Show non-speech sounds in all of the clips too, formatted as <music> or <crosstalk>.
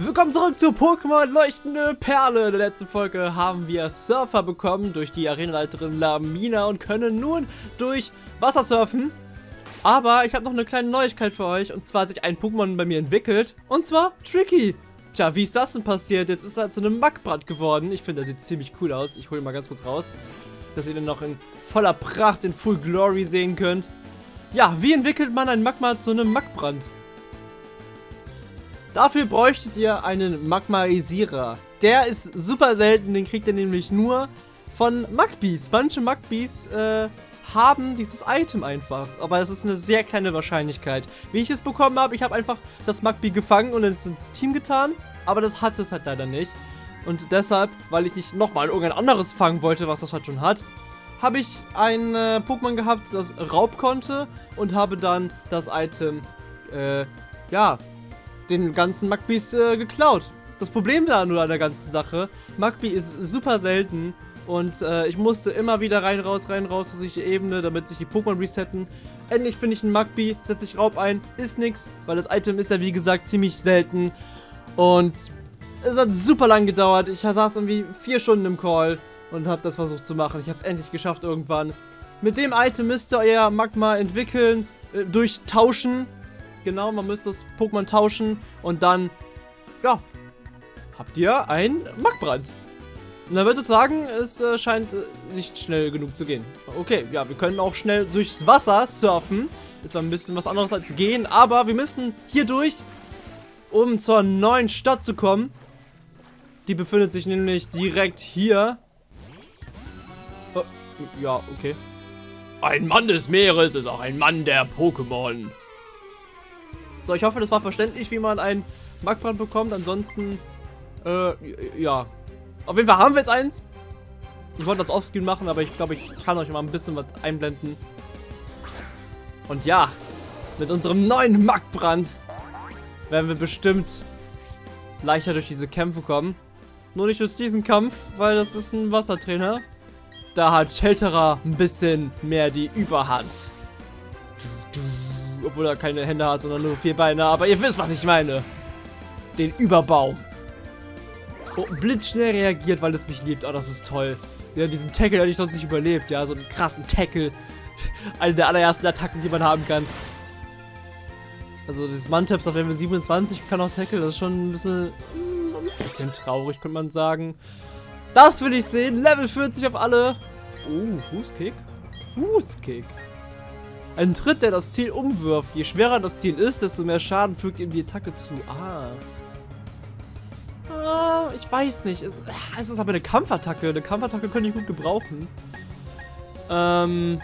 Willkommen zurück zu Pokémon Leuchtende Perle. In der letzten Folge haben wir Surfer bekommen durch die Arenaleiterin Lamina und können nun durch Wasser surfen. Aber ich habe noch eine kleine Neuigkeit für euch und zwar hat sich ein Pokémon bei mir entwickelt und zwar Tricky. Tja, wie ist das denn passiert? Jetzt ist er zu einem Mackbrand geworden. Ich finde, er sieht ziemlich cool aus. Ich hole ihn mal ganz kurz raus, dass ihr den noch in voller Pracht, in Full Glory sehen könnt. Ja, wie entwickelt man ein Magma zu einem Mackbrand? Dafür bräuchtet ihr einen Magmaisierer. Der ist super selten, den kriegt ihr nämlich nur von Magbies. Manche Magbies äh, haben dieses Item einfach. Aber es ist eine sehr kleine Wahrscheinlichkeit. Wie ich es bekommen habe, ich habe einfach das Magby gefangen und ins, ins Team getan. Aber das hat es halt leider nicht. Und deshalb, weil ich nicht nochmal irgendein anderes fangen wollte, was das halt schon hat, habe ich ein äh, Pokémon gehabt, das Raub konnte und habe dann das Item, äh, ja, den ganzen Magbies äh, geklaut. Das Problem da nur an der ganzen Sache, Magby ist super selten und äh, ich musste immer wieder rein, raus, rein, raus zu sich Ebene, damit sich die Pokémon resetten. Endlich finde ich einen Magby, setze ich Raub ein, ist nix, weil das Item ist ja wie gesagt ziemlich selten. Und es hat super lang gedauert. Ich saß irgendwie vier Stunden im Call und habe das versucht zu machen. Ich habe es endlich geschafft irgendwann. Mit dem Item müsst ihr euer Magma entwickeln, äh, durch Tauschen Genau, man müsste das Pokémon tauschen und dann, ja, habt ihr ein Magbrand. Und dann würde ich sagen, es äh, scheint äh, nicht schnell genug zu gehen. Okay, ja, wir können auch schnell durchs Wasser surfen. Ist zwar ein bisschen was anderes als gehen, aber wir müssen hier durch, um zur neuen Stadt zu kommen. Die befindet sich nämlich direkt hier. Oh, ja, okay. Ein Mann des Meeres ist auch ein Mann der Pokémon. So, ich hoffe, das war verständlich, wie man einen Magbrand bekommt. Ansonsten, äh, ja. Auf jeden Fall haben wir jetzt eins. Ich wollte das offscreen machen, aber ich glaube, ich kann euch mal ein bisschen was einblenden. Und ja, mit unserem neuen Magbrand werden wir bestimmt leichter durch diese Kämpfe kommen. Nur nicht durch diesen Kampf, weil das ist ein Wassertrainer. Da hat Shelterer ein bisschen mehr die Überhand. Obwohl er keine Hände hat, sondern nur vier Beine. Aber ihr wisst, was ich meine. Den Überbaum. Oh, blitzschnell reagiert, weil es mich liebt. Oh, das ist toll. Ja, diesen Tackle hätte ich sonst nicht überlebt. Ja, so einen krassen Tackle. <laughs> Eine der allerersten Attacken, die man haben kann. Also, dieses Mantaps auf Level 27 kann auch Tackle. Das ist schon ein bisschen, ein bisschen traurig, könnte man sagen. Das will ich sehen. Level 40 auf alle. Oh, Fußkick. Fußkick. Ein Tritt, der das Ziel umwirft. Je schwerer das Ziel ist, desto mehr Schaden fügt ihm die Attacke zu. Ah. Ah, ich weiß nicht. Es, ah, es ist aber eine Kampfattacke. Eine Kampfattacke könnte ich gut gebrauchen. Ähm,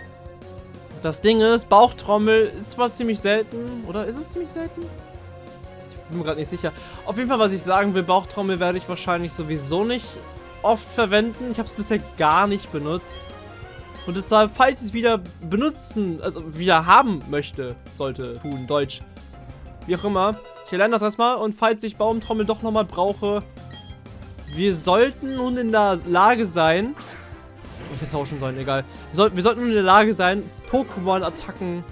das Ding ist, Bauchtrommel ist zwar ziemlich selten. Oder ist es ziemlich selten? Ich bin mir gerade nicht sicher. Auf jeden Fall, was ich sagen will, Bauchtrommel werde ich wahrscheinlich sowieso nicht oft verwenden. Ich habe es bisher gar nicht benutzt. Und deshalb, falls es wieder benutzen, also wieder haben möchte, sollte tun, Deutsch. Wie auch immer. Ich erlerne das erstmal und falls ich Baumtrommel doch nochmal brauche, wir sollten nun in der Lage sein, ich hätte tauschen sollen, egal. Wir, soll, wir sollten nun in der Lage sein, Pokémon-Attacken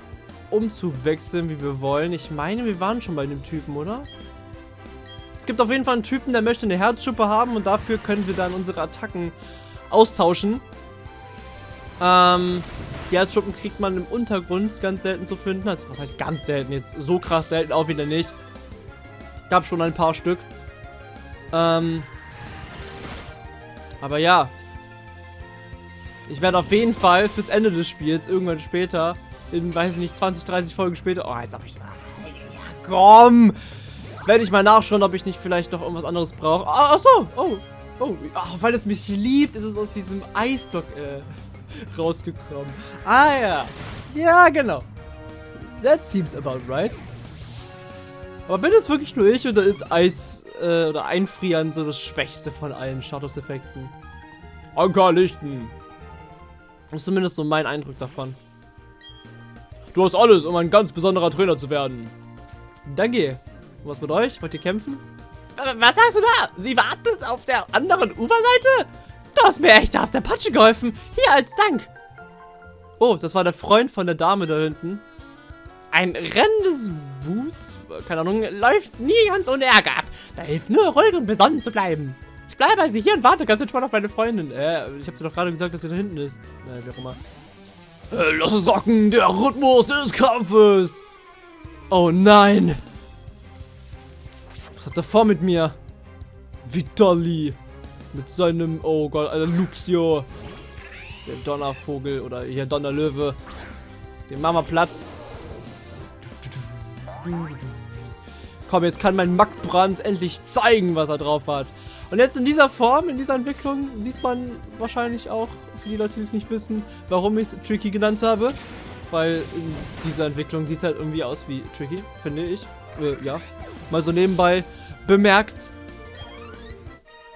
umzuwechseln, wie wir wollen. Ich meine, wir waren schon bei dem Typen, oder? Es gibt auf jeden Fall einen Typen, der möchte eine Herzschuppe haben und dafür können wir dann unsere Attacken austauschen. Ähm, die Herzschuppen kriegt man im Untergrund ganz selten zu finden. Also, was heißt ganz selten? Jetzt so krass selten auch wieder nicht. Gab schon ein paar Stück. Ähm, aber ja. Ich werde auf jeden Fall fürs Ende des Spiels, irgendwann später, in, weiß ich nicht, 20, 30 Folgen später, oh, jetzt hab ich, ja, komm, werde ich mal nachschauen, ob ich nicht vielleicht noch irgendwas anderes brauche. Ah, ach so, oh, oh, oh, weil es mich liebt, ist es aus diesem Eisblock, äh, <laughs> rausgekommen. Ah ja. Ja, genau. That seems about right. Aber bin es wirklich nur ich oder ist Eis äh, oder Einfrieren so das Schwächste von allen Statuseffekten? Ankerlichten. Das ist zumindest so mein Eindruck davon. Du hast alles, um ein ganz besonderer Trainer zu werden. Danke. Und was mit euch? Wollt ihr kämpfen? Was sagst du da? Sie wartet auf der anderen Uferseite? Du hast mir echt aus der Patsche geholfen. Hier als Dank. Oh, das war der Freund von der Dame da hinten. Ein rennendes Wus, keine Ahnung, läuft nie ganz ohne Ärger ab. Da hilft nur ruhig und besonnen zu bleiben. Ich bleibe also hier und warte ganz entspannt auf meine Freundin. Äh, ich habe dir doch gerade gesagt, dass sie da hinten ist. Naja, wie auch immer. Äh, lass es rocken, der Rhythmus des Kampfes. Oh nein. Was hat er vor mit mir? Vitali. Mit seinem, oh Gott, Alter, Luxio. Der Donnervogel oder hier Donnerlöwe. Den machen wir platt. Komm, jetzt kann mein Mackbrand endlich zeigen, was er drauf hat. Und jetzt in dieser Form, in dieser Entwicklung, sieht man wahrscheinlich auch, für die Leute, die es nicht wissen, warum ich es Tricky genannt habe. Weil in dieser Entwicklung sieht halt irgendwie aus wie Tricky, finde ich. Äh, ja. Mal so nebenbei bemerkt.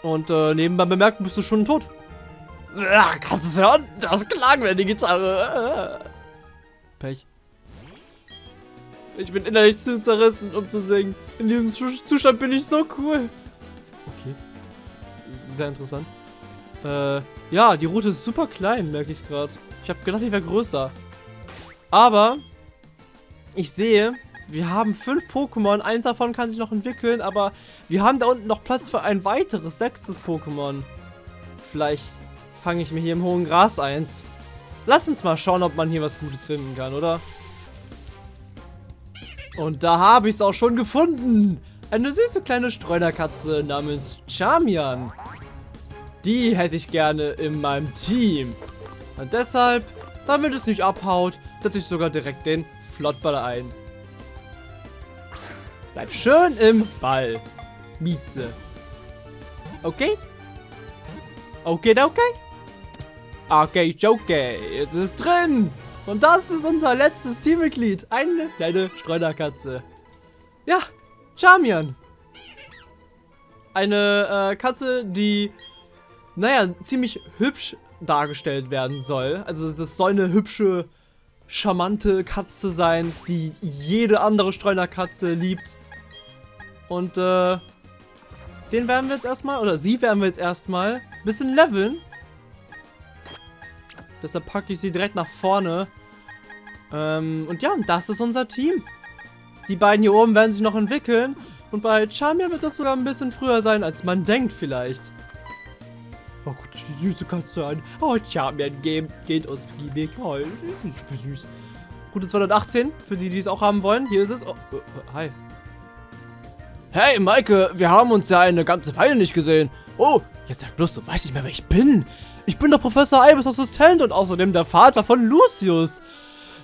Und äh, nebenbei bemerkt, bist du schon tot. Ach, kannst du es hören? Das klang wie eine Gitarre. Pech. Ich bin innerlich zu zerrissen, um zu singen. In diesem Zustand bin ich so cool. Okay. Sehr interessant. Äh, ja, die Route ist super klein, merke ich gerade. Ich habe gedacht, die wäre größer. Aber ich sehe, wir haben fünf Pokémon. Eins davon kann sich noch entwickeln, aber wir haben da unten noch Platz für ein weiteres, sechstes Pokémon. Vielleicht fange ich mir hier im hohen Gras eins. Lass uns mal schauen, ob man hier was Gutes finden kann, oder? Und da habe ich es auch schon gefunden. Eine süße kleine Streunerkatze namens Charmian. Die hätte ich gerne in meinem Team. Und deshalb, damit es nicht abhaut, setze ich sogar direkt den Flottball ein. Bleib schön im Ball. Mieze. Okay? Okay, okay? Okay, okay. Es ist drin. Und das ist unser letztes Teammitglied. Eine kleine Streunerkatze. Ja, Charmian. Eine äh, Katze, die, naja, ziemlich hübsch dargestellt werden soll. Also es soll eine hübsche, charmante Katze sein, die jede andere Streunerkatze liebt. Und äh, den werden wir jetzt erstmal, oder sie werden wir jetzt erstmal ein bisschen leveln. Deshalb packe ich sie direkt nach vorne. Ähm, und ja, das ist unser Team. Die beiden hier oben werden sich noch entwickeln. Und bei Charmia wird das sogar ein bisschen früher sein, als man denkt vielleicht. Oh Gott, die süße Katze an. Oh, Charmia geht, geht aus Giebig. Oh, süß. Gute 218, für die, die es auch haben wollen. Hier ist es. Oh, oh, hi. Hey, Maike, wir haben uns ja eine ganze Weile nicht gesehen. Oh, jetzt sag bloß, du weißt nicht mehr, wer ich bin. Ich bin der Professor Albus Assistent und außerdem der Vater von Lucius.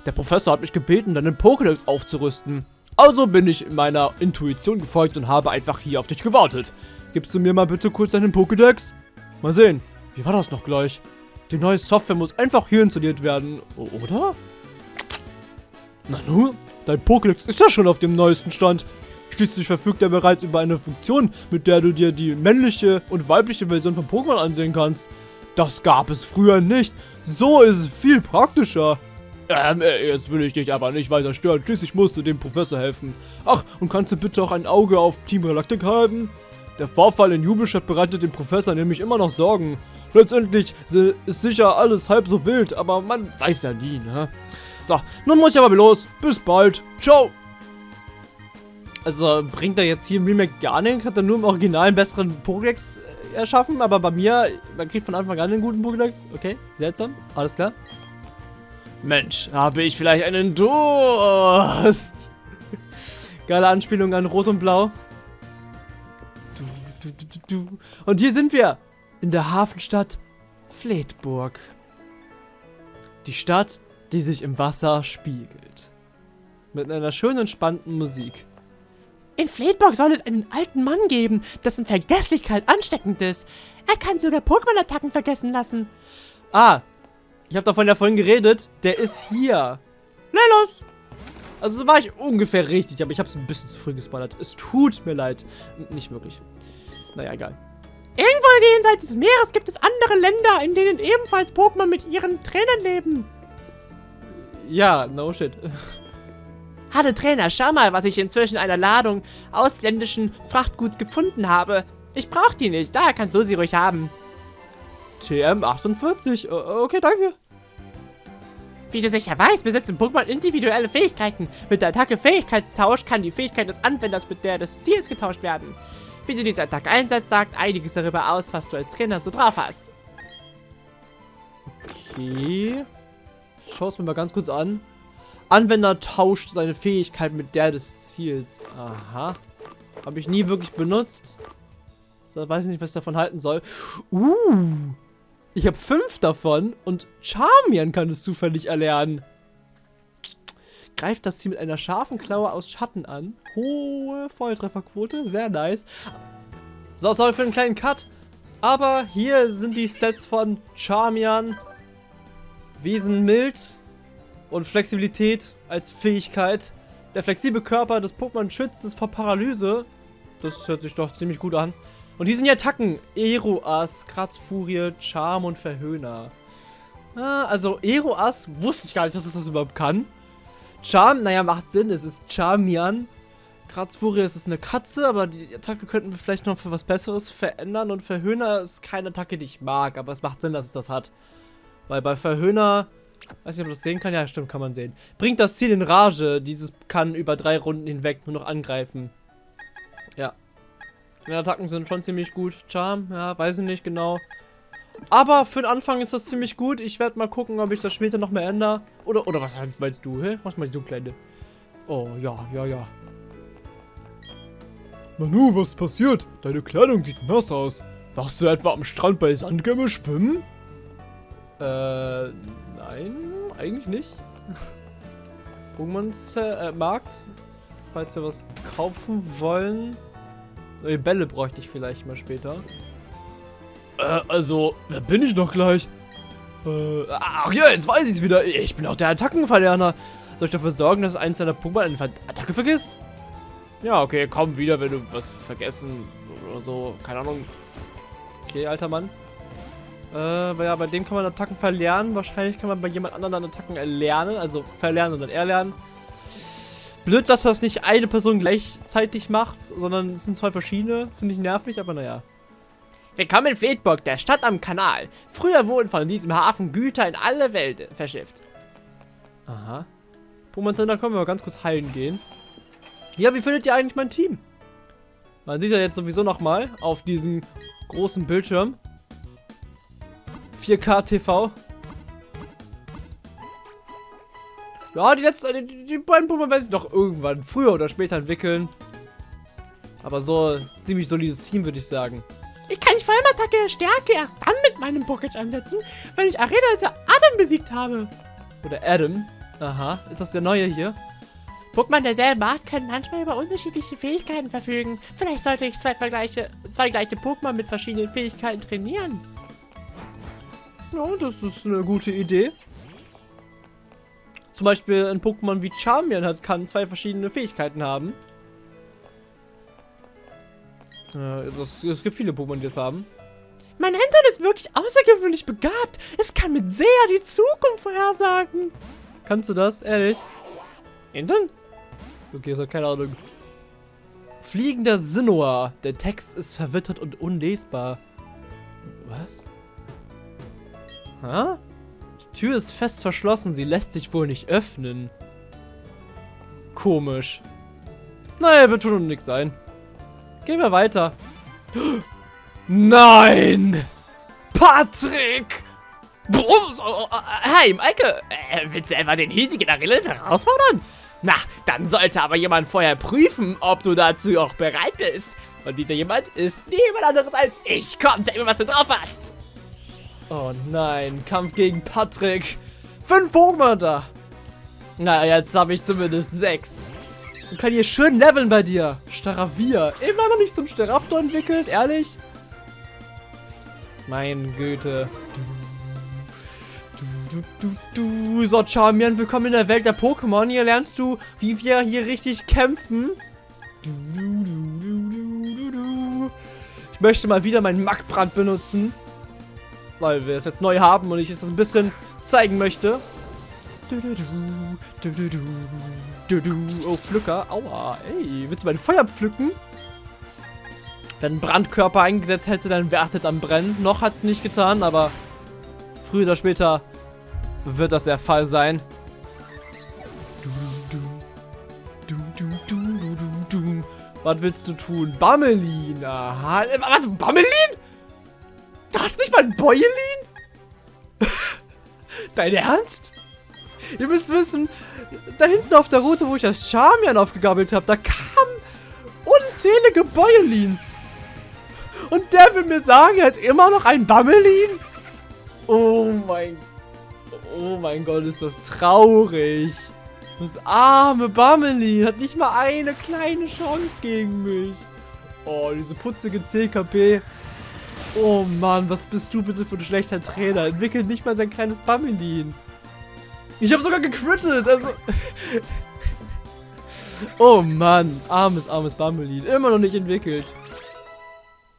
Der Professor hat mich gebeten, deinen Pokédex aufzurüsten. Also bin ich meiner Intuition gefolgt und habe einfach hier auf dich gewartet. Gibst du mir mal bitte kurz deinen Pokédex? Mal sehen. Wie war das noch gleich? Die neue Software muss einfach hier installiert werden, oder? Nanu, dein Pokédex ist ja schon auf dem neuesten Stand. Schließlich verfügt er bereits über eine Funktion, mit der du dir die männliche und weibliche Version von Pokémon ansehen kannst. Das gab es früher nicht. So ist es viel praktischer. Ähm, äh, jetzt will ich dich aber nicht weiter stören. Schließlich musst du dem Professor helfen. Ach, und kannst du bitte auch ein Auge auf Team Galactic halten? Der Vorfall in Jubelstadt bereitet dem Professor nämlich immer noch Sorgen. Letztendlich ist sicher alles halb so wild, aber man weiß ja nie, ne? So, nun muss ich aber los. Bis bald. Ciao. Also bringt er jetzt hier im Remake gar nichts? Hat er nur im Original einen besseren Pokédex erschaffen, aber bei mir, man kriegt von Anfang an einen guten Pokédex. Okay, seltsam, alles klar. Mensch, habe ich vielleicht einen Durst? <laughs> Geile Anspielung an Rot und Blau. Und hier sind wir, in der Hafenstadt Fleetburg. Die Stadt, die sich im Wasser spiegelt. Mit einer schönen, entspannten Musik. In Fleetburg soll es einen alten Mann geben, dessen Vergesslichkeit ansteckend ist. Er kann sogar Pokémon-Attacken vergessen lassen. Ah, ich habe davon ja vorhin geredet. Der ist hier. Lelos! Also so war ich ungefähr richtig, aber ich habe es ein bisschen zu früh gespoilert. Es tut mir leid. Nicht wirklich. Naja, egal. Irgendwo jenseits des Meeres gibt es andere Länder, in denen ebenfalls Pokémon mit ihren Trainern leben. Ja, no shit. <laughs> Hallo Trainer, schau mal, was ich inzwischen einer Ladung ausländischen Frachtguts gefunden habe. Ich brauche die nicht, daher kannst du sie ruhig haben. TM48, okay, danke. Wie du sicher weißt, besitzen Pokémon individuelle Fähigkeiten. Mit der Attacke Fähigkeitstausch kann die Fähigkeit des Anwenders mit der des Ziels getauscht werden. Wie du diese Attacke einsetzt, sagt einiges darüber aus, was du als Trainer so drauf hast. Okay. Ich schaue es mir mal ganz kurz an. Anwender tauscht seine Fähigkeit mit der des Ziels. Aha. Habe ich nie wirklich benutzt. So, weiß nicht, was ich davon halten soll. Uh. Ich habe fünf davon und Charmian kann es zufällig erlernen. Greift das Ziel mit einer scharfen Klaue aus Schatten an. Hohe Volltrefferquote, sehr nice. So, sorry für einen kleinen Cut. Aber hier sind die Stats von Charmian. Wesen mild und Flexibilität als Fähigkeit. Der flexible Körper des Pokémon schützt es vor Paralyse. Das hört sich doch ziemlich gut an. Und hier sind die Attacken. Eroas, Kratzfurie, Charm und Verhöhner. Ah, also Eroas wusste ich gar nicht, dass es das überhaupt kann. Charm, naja, macht Sinn. Es ist Charmian. Kratzfurie ist eine Katze, aber die Attacke könnten wir vielleicht noch für was Besseres verändern. Und Verhöhner ist keine Attacke, die ich mag, aber es macht Sinn, dass es das hat. Weil bei Verhöhner, weiß nicht, ob man das sehen kann, ja, stimmt, kann man sehen. Bringt das Ziel in Rage. Dieses kann über drei Runden hinweg nur noch angreifen. Ja. Die Attacken sind schon ziemlich gut. Charm, ja, weiß ich nicht genau. Aber für den Anfang ist das ziemlich gut. Ich werde mal gucken, ob ich das später noch mehr ändere. Oder, oder was meinst du, hä? Was meinst du, Kleine? Oh, ja, ja, ja. Manu, was ist passiert? Deine Kleidung sieht nass aus. Warst du etwa am Strand bei Sandgämme schwimmen? Äh, nein, eigentlich nicht. Pokémons äh, Markt. Falls wir was kaufen wollen. Neue Bälle bräuchte ich vielleicht mal später. Äh, also, wer bin ich noch gleich? Äh, ach ja, jetzt weiß ich es wieder. Ich bin auch der Attackenverlerner. Soll ich dafür sorgen, dass eins deiner Pokémon eine Attacke vergisst? Ja, okay, komm wieder, wenn du was vergessen oder so. Keine Ahnung. Okay, alter Mann. Äh, ja, bei dem kann man Attacken verlernen. Wahrscheinlich kann man bei jemand anderem dann Attacken erlernen. Also verlernen und dann erlernen. Blöd, dass das nicht eine Person gleichzeitig macht, sondern es sind zwei verschiedene. Finde ich nervig, aber naja. Willkommen in Fleetburg, der Stadt am Kanal. Früher wurden von diesem Hafen Güter in alle Welt verschifft. Aha. Momentan, da können wir mal ganz kurz heilen gehen. Ja, wie findet ihr eigentlich mein Team? Man sieht ja jetzt sowieso nochmal auf diesem großen Bildschirm. 4K TV. Ja, die letzten, die, die beiden Pokémon werden sich noch irgendwann früher oder später entwickeln. Aber so ziemlich solides Team, würde ich sagen. Ich kann die Vollmattacke der Stärke erst dann mit meinem Pocket einsetzen, wenn ich Arena als Adam besiegt habe. Oder Adam. Aha. Ist das der neue hier? Pokémon derselben Art können manchmal über unterschiedliche Fähigkeiten verfügen. Vielleicht sollte ich zwei, gleiche, zwei gleiche Pokémon mit verschiedenen Fähigkeiten trainieren. Ja, das ist eine gute Idee. Zum Beispiel ein Pokémon wie Charmian hat, kann zwei verschiedene Fähigkeiten haben. Äh, das, es gibt viele Pokémon, die das haben. Mein Hintern ist wirklich außergewöhnlich begabt. Es kann mit sehr die Zukunft vorhersagen. Kannst du das? Ehrlich? Hintern? Okay, ist hat keine Ahnung. Fliegender Sinnoa. Der Text ist verwittert und unlesbar. Was? Hä? Die Tür ist fest verschlossen. Sie lässt sich wohl nicht öffnen. Komisch. Naja, wird schon nichts sein. Gehen wir weiter. Nein! Patrick! Hey, Maike, äh, willst du etwa den hiesigen Arillet herausfordern? Na, dann sollte aber jemand vorher prüfen, ob du dazu auch bereit bist. Und dieser jemand ist niemand anderes als ich. Komm, zeig mir, was du drauf hast. Oh nein, Kampf gegen Patrick. Fünf Pokémon da. Na, jetzt habe ich zumindest sechs. Und kann hier schön leveln bei dir. Staravia. Immer noch nicht zum Staraptor entwickelt, ehrlich? Mein Güte. Du, du, du. So, Charmian, willkommen in der Welt der Pokémon. Hier lernst du, wie wir hier richtig kämpfen. Du, du, du, du, du, du. Ich möchte mal wieder meinen Mackbrand benutzen. Weil wir es jetzt neu haben und ich es ein bisschen zeigen möchte. Oh, Pflücker. Aua. Ey, willst du mein Feuer pflücken? Wenn ein Brandkörper eingesetzt hätte, dann wäre es jetzt am Brennen. Noch hat es nicht getan, aber früher oder später wird das der Fall sein. Was willst du tun? Bammelin. Aha. Äh, Warte, Bammelin? Das ist nicht mal ein Bäuelin? <laughs> Dein Ernst? Ihr müsst wissen, da hinten auf der Route, wo ich das Charmian aufgegabelt habe, da kamen unzählige Bäuelins. Und der will mir sagen, er hat immer noch ein Bammelin? Oh mein... Oh mein Gott, ist das traurig. Das arme Bammelin hat nicht mal eine kleine Chance gegen mich. Oh, diese putzige CKP. Oh Mann, was bist du bitte für ein schlechter Trainer? Entwickelt nicht mal sein kleines Bammelin. Ich habe sogar gecrittet, also... <laughs> oh Mann, armes, armes Bammelin. Immer noch nicht entwickelt.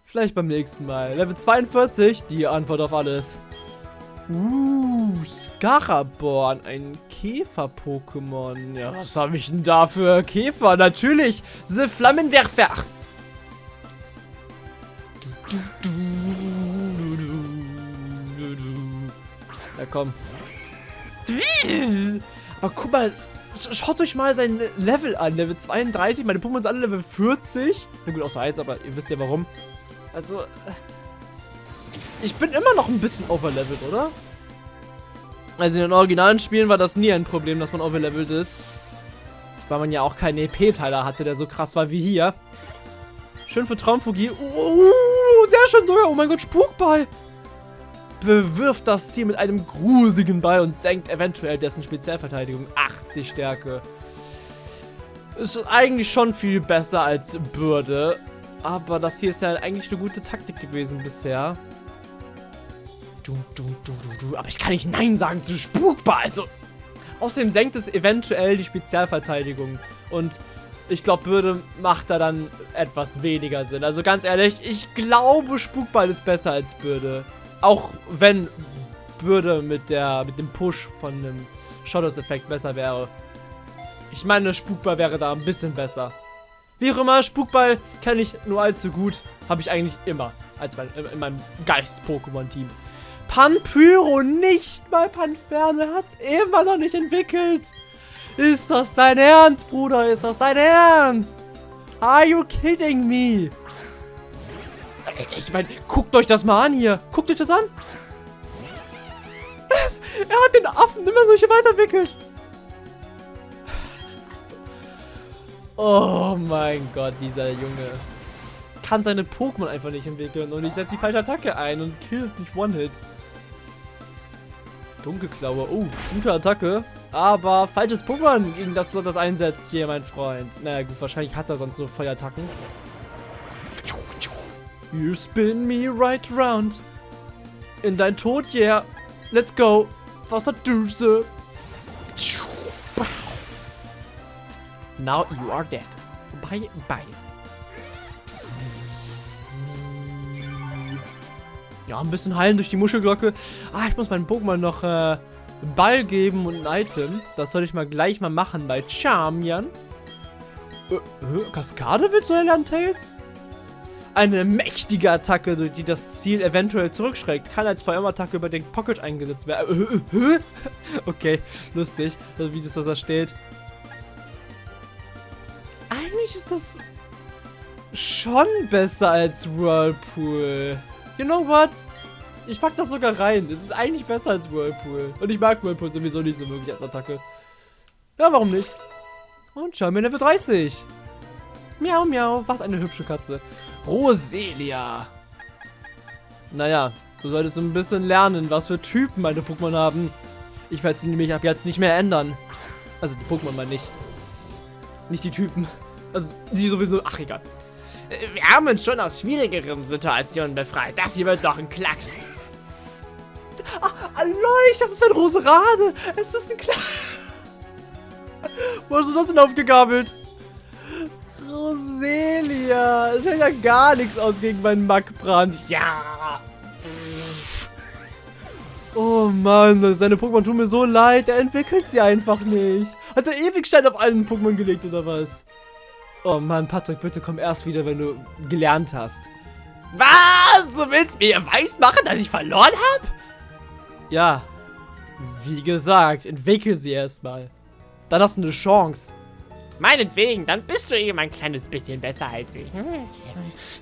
Vielleicht beim nächsten Mal. Level 42, die Antwort auf alles. Uh, Scaraborn, ein Käfer-Pokémon. Ja, was habe ich denn da für Käfer? Natürlich, The Flammenwerfer. Ja, komm. Aber guck mal, sch- schaut euch mal sein Level an. Level 32, meine Pokémon sind alle Level 40. Na gut, außer eins, aber ihr wisst ja warum. Also, äh, ich bin immer noch ein bisschen overlevelt, oder? Also in den originalen Spielen war das nie ein Problem, dass man overlevelt ist. Weil man ja auch keinen EP-Teiler hatte, der so krass war wie hier. Schön für Traumfugie. Uh, sehr schön sogar. Oh mein Gott, Spukball. Bewirft das Ziel mit einem gruseligen Ball und senkt eventuell dessen Spezialverteidigung 80 Stärke. Ist eigentlich schon viel besser als Bürde. Aber das hier ist ja eigentlich eine gute Taktik gewesen bisher. Du, du, du, du, du. Aber ich kann nicht Nein sagen zu Spukball. Also. Außerdem senkt es eventuell die Spezialverteidigung. Und ich glaube, Bürde macht da dann etwas weniger Sinn. Also ganz ehrlich, ich glaube, Spukball ist besser als Bürde. Auch wenn Bürde mit, der, mit dem Push von dem Shadows-Effekt besser wäre. Ich meine, Spukball wäre da ein bisschen besser. Wie auch immer, Spukball kenne ich nur allzu gut. Habe ich eigentlich immer als mein, in meinem Geist-Pokémon-Team. Panpyro nicht mal Panferne hat es immer noch nicht entwickelt. Ist das dein Ernst, Bruder? Ist das dein Ernst? Are you kidding me? Ich meine, guckt euch das mal an hier. Guckt euch das an. Er hat den Affen immer solche weiterentwickelt. Oh mein Gott, dieser Junge. Kann seine Pokémon einfach nicht entwickeln und ich setze die falsche Attacke ein und kill es nicht One-Hit. Dunkelklaue. Oh, gute Attacke. Aber falsches Pokémon, gegen das du das einsetzt hier, mein Freund. Naja, gut, wahrscheinlich hat er sonst so Feuerattacken. You spin me right round. In dein Tod, yeah. Let's go. Wasserdüse. Now you are dead. Bye, bye. Ja, ein bisschen heilen durch die Muschelglocke. Ah, ich muss meinem Pokémon noch äh, einen Ball geben und ein Item. Das soll ich mal gleich mal machen bei Charmian. Äh, äh, Kaskade willst du lernen, Tails? Eine mächtige Attacke, die das Ziel eventuell zurückschreckt. Kann als VM-Attacke über den Pocket eingesetzt werden. Äh, äh, äh? <laughs> okay, lustig, wie das da steht. Eigentlich ist das schon besser als Whirlpool. You know what? Ich pack das sogar rein. Es ist eigentlich besser als Whirlpool. Und ich mag Whirlpool sowieso nicht so wirklich als Attacke. Ja, warum nicht? Und schau mir Level 30. Miau, miau. Was eine hübsche Katze. Roselia. Naja, du solltest ein bisschen lernen, was für Typen meine Pokémon haben. Ich werde sie nämlich ab jetzt nicht mehr ändern. Also die Pokémon mal nicht. Nicht die Typen. Also die sowieso. Ach, egal. Wir haben uns schon aus schwierigeren Situationen befreit. Das hier wird doch ein Klacks. Hallo, ich dachte, das wäre ein Roserade. Es ist ein Klar. Wo hast du das denn aufgegabelt? Roselia. Es hält ja gar nichts aus gegen meinen Mackbrand. Ja. Oh Mann, seine Pokémon tun mir so leid. Er entwickelt sie einfach nicht. Hat er Ewigstein auf allen Pokémon gelegt oder was? Oh Mann, Patrick, bitte komm erst wieder, wenn du gelernt hast. Was? Du willst mir weismachen, dass ich verloren habe? Ja. Wie gesagt, entwickel sie erstmal. Dann hast du eine Chance. Meinetwegen, dann bist du eben ein kleines bisschen besser als ich. Hm,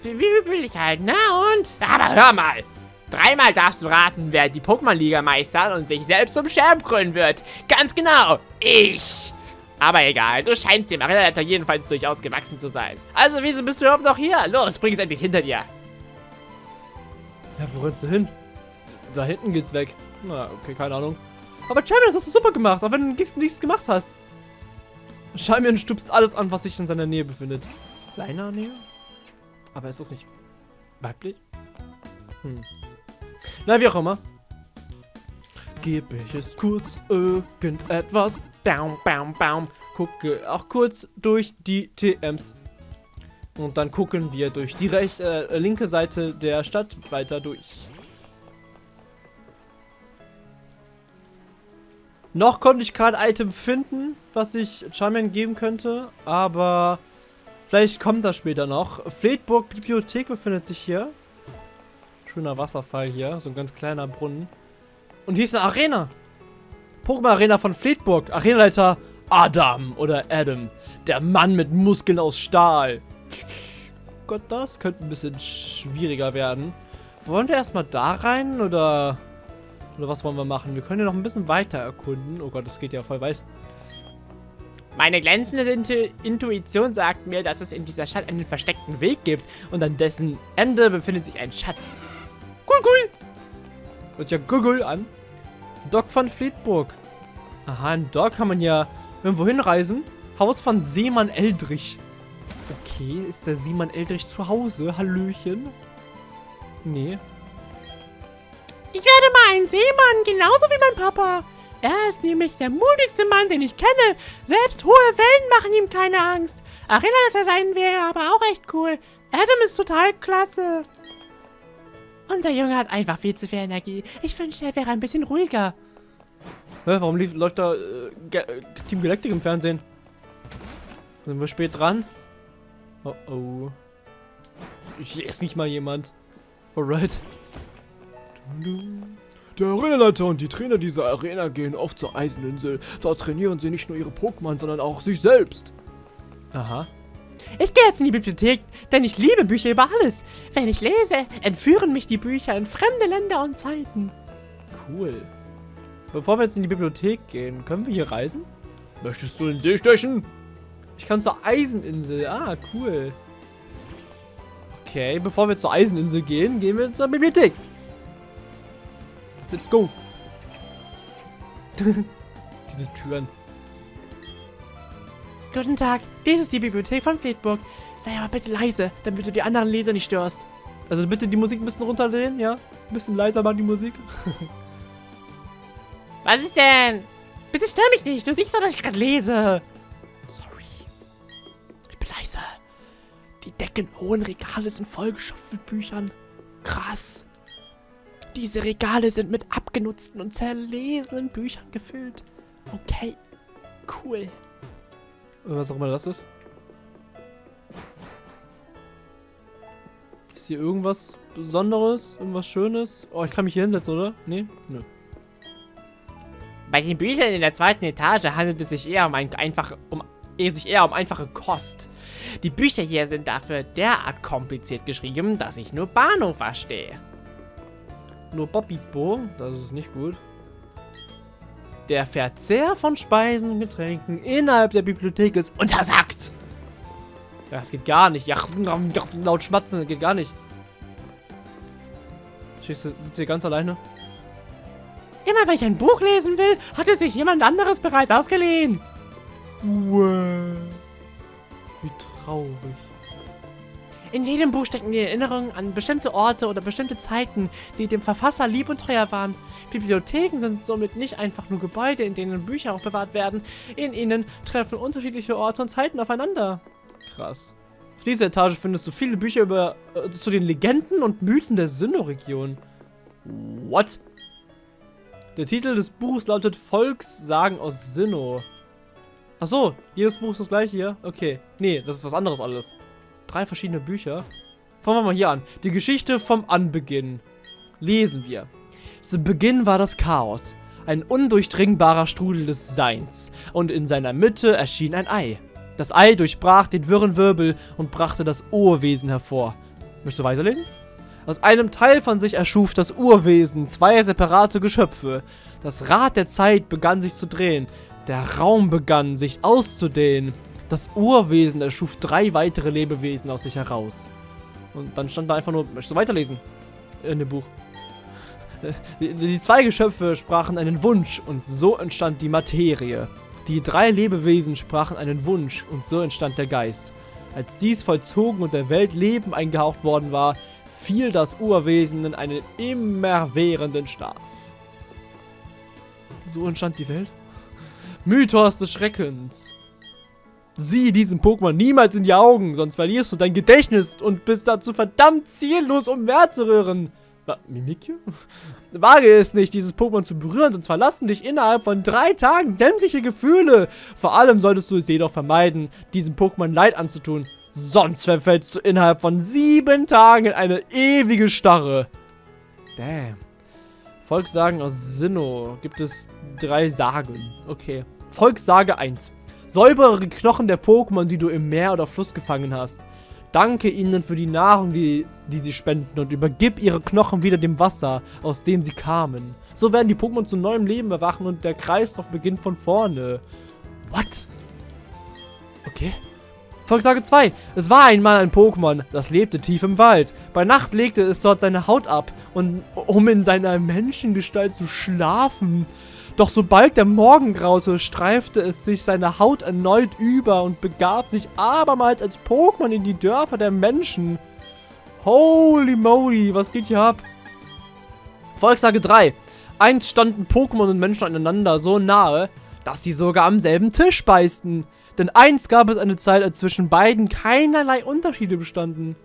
Wie, wie will ich halt, na und? Aber hör mal. Dreimal darfst du raten, wer die Pokémon-Liga meistert und sich selbst zum Champ krönen wird. Ganz genau, ich. Aber egal, du scheinst dem Arenaleiter jedenfalls durchaus gewachsen zu sein. Also, wieso bist du überhaupt noch hier? Los, bring es endlich hinter dir. Ja, wo rennst du hin? Da hinten geht's weg. Na, okay, keine Ahnung. Aber Champion, das hast du super gemacht, auch wenn du nichts gemacht hast. Champion stupst alles an, was sich in seiner Nähe befindet. Seiner Nähe? Aber ist das nicht weiblich? Hm. Na, wie auch immer. Gebe ich es kurz irgendetwas. Baum, baum, baum. Gucke auch kurz durch die TMs. Und dann gucken wir durch die rechte, äh, linke Seite der Stadt weiter durch. Noch konnte ich kein Item finden, was ich Charmander geben könnte, aber vielleicht kommt das später noch. Fleetburg Bibliothek befindet sich hier. Schöner Wasserfall hier, so ein ganz kleiner Brunnen. Und hier ist eine Arena. Pokémon Arena von Fleetburg. Arenaleiter Adam oder Adam. Der Mann mit Muskeln aus Stahl. Gott, das könnte ein bisschen schwieriger werden. Wollen wir erstmal da rein oder... Oder was wollen wir machen? Wir können ja noch ein bisschen weiter erkunden. Oh Gott, das geht ja voll weit. Meine glänzende Intu Intuition sagt mir, dass es in dieser Stadt einen versteckten Weg gibt und an dessen Ende befindet sich ein Schatz. Cool, cool. Hört ja Google an. Doc von Fleetburg. Aha, in Doc kann man ja irgendwo hinreisen. Haus von Seemann Eldrich. Okay, ist der Seemann Eldrich zu Hause? Hallöchen? Nee. Ich werde mal ein Seemann, genauso wie mein Papa. Er ist nämlich der mutigste Mann, den ich kenne. Selbst hohe Wellen machen ihm keine Angst. Arena, dass er sein wäre, aber auch echt cool. Adam ist total klasse. Unser Junge hat einfach viel zu viel Energie. Ich wünschte, er wäre ein bisschen ruhiger. Hä, warum lief, läuft da äh, Team Galactic im Fernsehen? Sind wir spät dran? Oh oh. Hier ist nicht mal jemand. Alright. Der Arenaleiter und die Trainer dieser Arena gehen oft zur Eiseninsel. Dort trainieren sie nicht nur ihre Pokémon, sondern auch sich selbst. Aha. Ich gehe jetzt in die Bibliothek, denn ich liebe Bücher über alles. Wenn ich lese, entführen mich die Bücher in fremde Länder und Zeiten. Cool. Bevor wir jetzt in die Bibliothek gehen, können wir hier reisen? Möchtest du in den See stechen? Ich kann zur Eiseninsel. Ah, cool. Okay, bevor wir zur Eiseninsel gehen, gehen wir zur Bibliothek. Let's go. <laughs> Diese Türen. Guten Tag, dies ist die Bibliothek von Fleetburg. Sei aber bitte leise, damit du die anderen Leser nicht störst. Also bitte die Musik ein bisschen runterdrehen, ja? Ein bisschen leiser machen die Musik. <laughs> Was ist denn? Bitte stör mich nicht, du siehst doch, dass ich gerade lese. Sorry. Ich bin leise. Die deckenhohen Regale sind vollgeschöpft mit Büchern. Krass. Diese Regale sind mit abgenutzten und zerlesenen Büchern gefüllt. Okay. Cool. Was auch immer das ist. Ist hier irgendwas Besonderes? Irgendwas Schönes? Oh, ich kann mich hier hinsetzen, oder? Nee? Nö. Bei den Büchern in der zweiten Etage handelt es sich eher um ein einfache, um eher sich eher um einfache Kost. Die Bücher hier sind dafür derart kompliziert geschrieben, dass ich nur Bahnhof verstehe. Nur Papipo, das ist nicht gut. Der Verzehr von Speisen und Getränken innerhalb der Bibliothek ist untersagt. Das geht gar nicht. Ja, <laughs> laut schmatzen, das geht gar nicht. Du, sitzt hier ganz alleine? Immer wenn ich ein Buch lesen will, hat es sich jemand anderes bereits ausgeliehen. Wie traurig. In jedem Buch stecken die Erinnerungen an bestimmte Orte oder bestimmte Zeiten, die dem Verfasser lieb und teuer waren. Bibliotheken sind somit nicht einfach nur Gebäude, in denen Bücher aufbewahrt werden. In ihnen treffen unterschiedliche Orte und Zeiten aufeinander. Krass. Auf dieser Etage findest du viele Bücher über äh, zu den Legenden und Mythen der Sinnoh-Region. What? Der Titel des Buches lautet Volkssagen aus Sinnoh. Ach so, jedes Buch ist das gleiche hier? Okay. Nee, das ist was anderes alles. Drei verschiedene Bücher. Fangen wir mal hier an. Die Geschichte vom Anbeginn. Lesen wir. Zu Beginn war das Chaos. ein undurchdringbarer Strudel des Seins, und in seiner Mitte erschien ein Ei. Das Ei durchbrach den wirren Wirbel und brachte das Urwesen hervor. Möchtest du weiterlesen? Aus einem Teil von sich erschuf das Urwesen zwei separate Geschöpfe. Das Rad der Zeit begann sich zu drehen. Der Raum begann sich auszudehnen. Das Urwesen erschuf drei weitere Lebewesen aus sich heraus. Und dann stand da einfach nur, möchtest du weiterlesen? In dem Buch. Die, die zwei Geschöpfe sprachen einen Wunsch und so entstand die Materie. Die drei Lebewesen sprachen einen Wunsch und so entstand der Geist. Als dies vollzogen und der Welt Leben eingehaucht worden war, fiel das Urwesen in einen immerwährenden Schlaf. So entstand die Welt? Mythos des Schreckens. Sieh diesem Pokémon niemals in die Augen, sonst verlierst du dein Gedächtnis und bist dazu verdammt ziellos, um zu rühren. Mimikyu? Wage es nicht, dieses Pokémon zu berühren, sonst verlassen dich innerhalb von drei Tagen sämtliche Gefühle. Vor allem solltest du es jedoch vermeiden, diesem Pokémon Leid anzutun. Sonst verfällst du innerhalb von sieben Tagen in eine ewige Starre. Damn. Volkssagen aus Sinnoh. Gibt es drei Sagen. Okay. Volkssage 1. Säubere Knochen der Pokémon, die du im Meer oder Fluss gefangen hast. Danke ihnen für die Nahrung, die, die sie spenden und übergib ihre Knochen wieder dem Wasser, aus dem sie kamen. So werden die Pokémon zu neuem Leben erwachen und der Kreislauf beginnt von vorne. What? Okay. Volkssage 2. Es war einmal ein Pokémon, das lebte tief im Wald. Bei Nacht legte es dort seine Haut ab, und, um in seiner Menschengestalt zu schlafen. Doch sobald der Morgen graute, streifte es sich seine Haut erneut über und begab sich abermals als Pokémon in die Dörfer der Menschen. Holy moly, was geht hier ab? Volkssage 3. Einst standen Pokémon und Menschen aneinander so nahe, dass sie sogar am selben Tisch beißten. Denn einst gab es eine Zeit, als zwischen beiden keinerlei Unterschiede bestanden.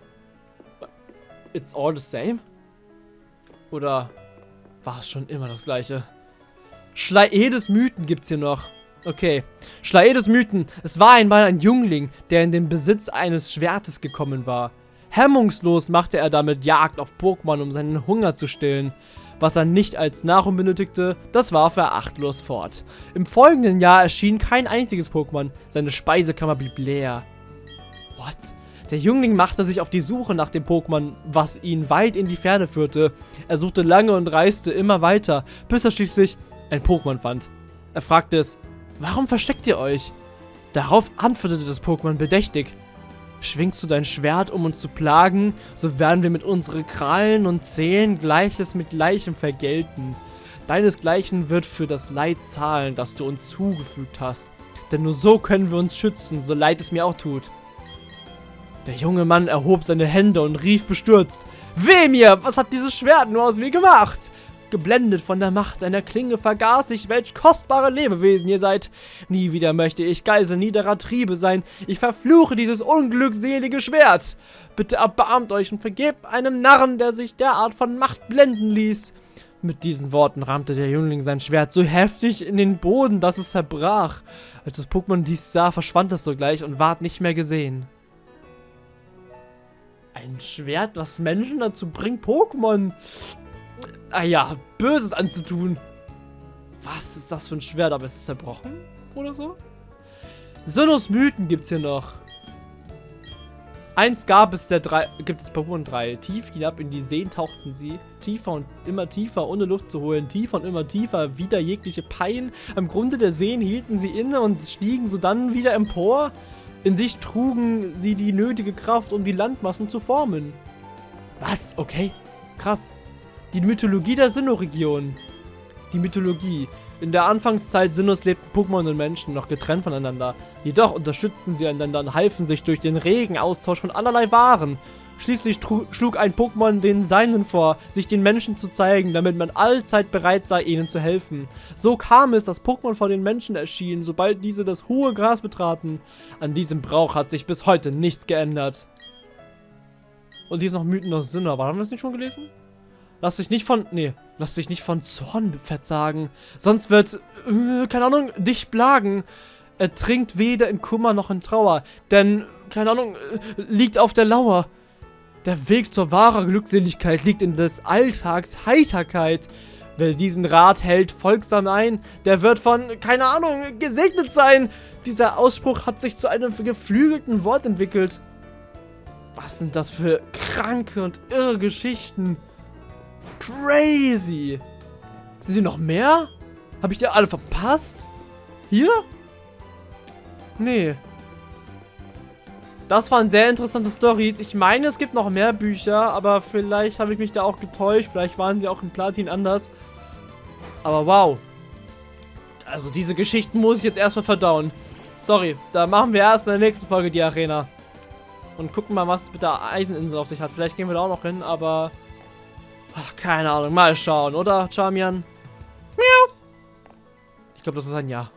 It's all the same? Oder war es schon immer das gleiche? Schlaedes Mythen gibt's hier noch. Okay. Schlaedes Mythen. Es war einmal ein Jungling, der in den Besitz eines Schwertes gekommen war. Hemmungslos machte er damit Jagd auf Pokémon, um seinen Hunger zu stillen. Was er nicht als Nahrung benötigte, das warf er achtlos fort. Im folgenden Jahr erschien kein einziges Pokémon. Seine Speisekammer blieb leer. What? Der Jungling machte sich auf die Suche nach dem Pokémon, was ihn weit in die Ferne führte. Er suchte lange und reiste immer weiter, bis er schließlich ein Pokémon fand. Er fragte es, warum versteckt ihr euch? Darauf antwortete das Pokémon bedächtig. Schwingst du dein Schwert, um uns zu plagen, so werden wir mit unseren Krallen und Zähnen Gleiches mit Gleichem vergelten. Deinesgleichen wird für das Leid zahlen, das du uns zugefügt hast. Denn nur so können wir uns schützen, so leid es mir auch tut. Der junge Mann erhob seine Hände und rief bestürzt. Weh mir, was hat dieses Schwert nur aus mir gemacht? Geblendet von der Macht seiner Klinge vergaß ich, welch kostbare Lebewesen ihr seid. Nie wieder möchte ich Geisel niederer Triebe sein. Ich verfluche dieses unglückselige Schwert. Bitte erbarmt euch und vergebt einem Narren, der sich derart von Macht blenden ließ. Mit diesen Worten rammte der Jüngling sein Schwert so heftig in den Boden, dass es zerbrach. Als das Pokémon dies sah, verschwand es sogleich und ward nicht mehr gesehen. Ein Schwert, das Menschen dazu bringt, Pokémon ah ja, Böses anzutun. Was ist das für ein Schwert? Aber ist es zerbrochen? Oder so? Sinnos Mythen gibt's hier noch. Eins gab es der drei, gibt es Pokémon 3. Tief hinab in die Seen tauchten sie. Tiefer und immer tiefer, ohne Luft zu holen. Tiefer und immer tiefer, wieder jegliche Pein. Am Grunde der Seen hielten sie inne und stiegen sodann wieder empor. In sich trugen sie die nötige Kraft, um die Landmassen zu formen. Was? Okay. Krass. Die Mythologie der Sinnoh-Region. Die Mythologie. In der Anfangszeit Sinnohs lebten Pokémon und Menschen noch getrennt voneinander. Jedoch unterstützten sie einander und halfen sich durch den regen Austausch von allerlei Waren. Schließlich schlug ein Pokémon den Seinen vor, sich den Menschen zu zeigen, damit man allzeit bereit sei, ihnen zu helfen. So kam es, dass Pokémon vor den Menschen erschienen, sobald diese das hohe Gras betraten. An diesem Brauch hat sich bis heute nichts geändert. Und hier ist noch Mythen aus Sinnoh, aber haben wir das nicht schon gelesen? Lass dich nicht von, nee, lass dich nicht von Zorn verzagen. Sonst wird, äh, keine Ahnung, dich plagen. Er trinkt weder in Kummer noch in Trauer, denn, keine Ahnung, äh, liegt auf der Lauer. Der Weg zur wahren Glückseligkeit liegt in des Alltags Heiterkeit. Wer diesen Rat hält folgsam ein, der wird von, keine Ahnung, gesegnet sein. Dieser Ausspruch hat sich zu einem geflügelten Wort entwickelt. Was sind das für kranke und irre Geschichten? Crazy. Sind hier noch mehr? Habe ich die alle verpasst? Hier? Nee. Das waren sehr interessante Stories. Ich meine, es gibt noch mehr Bücher, aber vielleicht habe ich mich da auch getäuscht. Vielleicht waren sie auch in Platin anders. Aber wow. Also diese Geschichten muss ich jetzt erstmal verdauen. Sorry, da machen wir erst in der nächsten Folge die Arena. Und gucken mal, was es mit der Eiseninsel auf sich hat. Vielleicht gehen wir da auch noch hin, aber... Ach, keine Ahnung, mal schauen, oder, Charmian? Miau. Ich glaube, das ist ein Ja.